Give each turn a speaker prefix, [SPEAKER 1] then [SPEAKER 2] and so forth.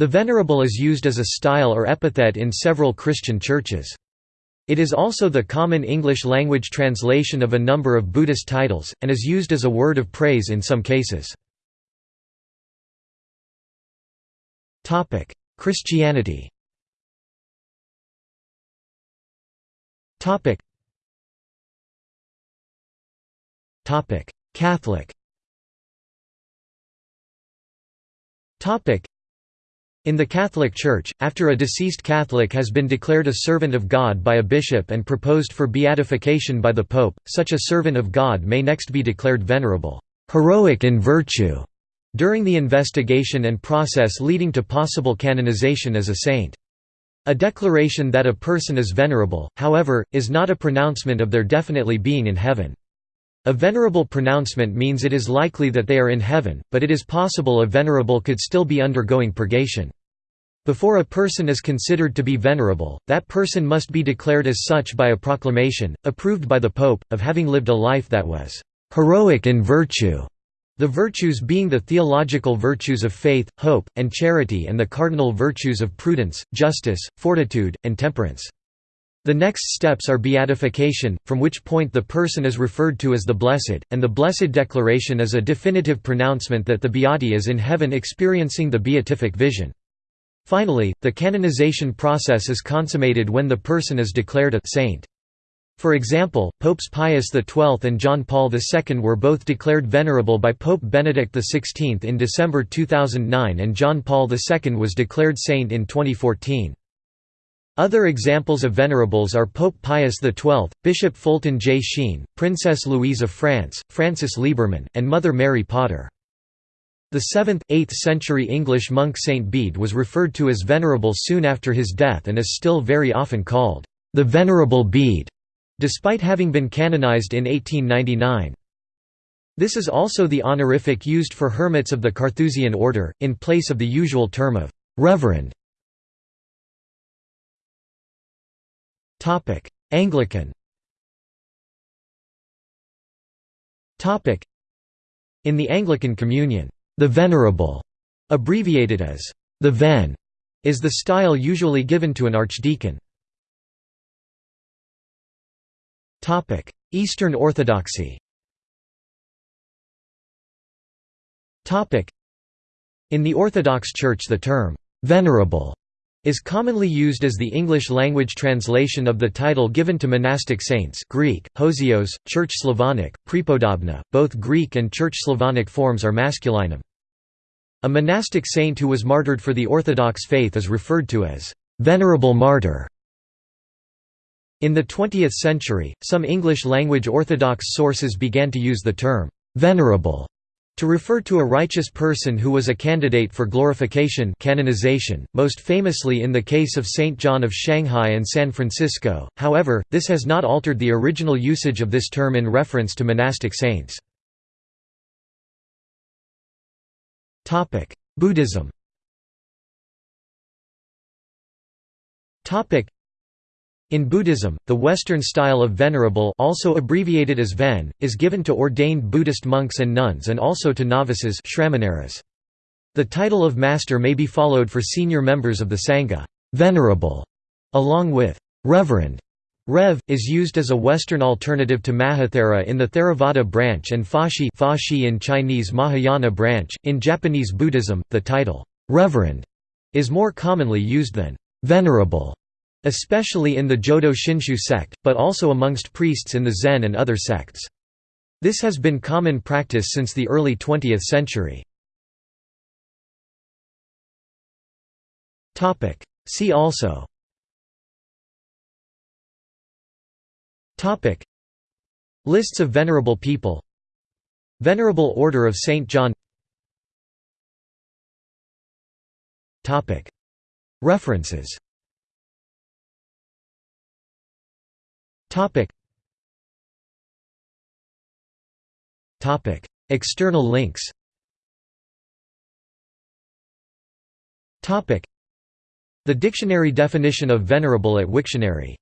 [SPEAKER 1] The Venerable is used as a style or epithet in several Christian churches. It is also the common English-language translation of a number of Buddhist titles, and is used as a word of praise in some cases. Christianity Catholic in the Catholic Church, after a deceased Catholic has been declared a servant of God by a bishop and proposed for beatification by the Pope, such a servant of God may next be declared venerable, heroic in virtue, during the investigation and process leading to possible canonization as a saint. A declaration that a person is venerable, however, is not a pronouncement of their definitely being in heaven. A venerable pronouncement means it is likely that they are in heaven, but it is possible a venerable could still be undergoing purgation. Before a person is considered to be venerable, that person must be declared as such by a proclamation, approved by the Pope, of having lived a life that was «heroic in virtue», the virtues being the theological virtues of faith, hope, and charity and the cardinal virtues of prudence, justice, fortitude, and temperance. The next steps are beatification, from which point the person is referred to as the Blessed, and the Blessed Declaration is a definitive pronouncement that the Beati is in heaven experiencing the beatific vision. Finally, the canonization process is consummated when the person is declared a saint. For example, Popes Pius XII and John Paul II were both declared venerable by Pope Benedict XVI in December 2009 and John Paul II was declared saint in 2014. Other examples of venerables are Pope Pius XII, Bishop Fulton J. Sheen, Princess Louise of France, Francis Libermann, and Mother Mary Potter. The 7th, 8th century English monk Saint Bede was referred to as venerable soon after his death and is still very often called, "...the Venerable Bede", despite having been canonized in 1899. This is also the honorific used for hermits of the Carthusian order, in place of the usual term of «reverend». Topic: Anglican. Topic: In the Anglican Communion, the Venerable, abbreviated as the Ven, is the style usually given to an archdeacon. Topic: Eastern Orthodoxy. Topic: In the Orthodox Church the term venerable is commonly used as the English-language translation of the title given to monastic saints Greek, Hosios, Church Slavonic, Prepodobna, both Greek and Church Slavonic forms are masculinum. A monastic saint who was martyred for the Orthodox faith is referred to as «venerable martyr». In the 20th century, some English-language Orthodox sources began to use the term «venerable» To refer to a righteous person who was a candidate for glorification canonization, most famously in the case of Saint John of Shanghai and San Francisco, however, this has not altered the original usage of this term in reference to monastic saints. Buddhism in Buddhism, the Western style of venerable also abbreviated as Ven, is given to ordained Buddhist monks and nuns and also to novices The title of master may be followed for senior members of the Sangha. Venerable, along with Reverend. Rev. is used as a Western alternative to Mahathera in the Theravada branch and Fashi, Fashi in Chinese Mahayana branch. In Japanese Buddhism, the title Reverend is more commonly used than Venerable especially in the Jodo Shinshu sect, but also amongst priests in the Zen and other sects. This has been common practice since the early 20th century. See also Lists of venerable people Venerable Order of St. John References Topic. Topic. External links Topic. The dictionary definition of venerable at Wiktionary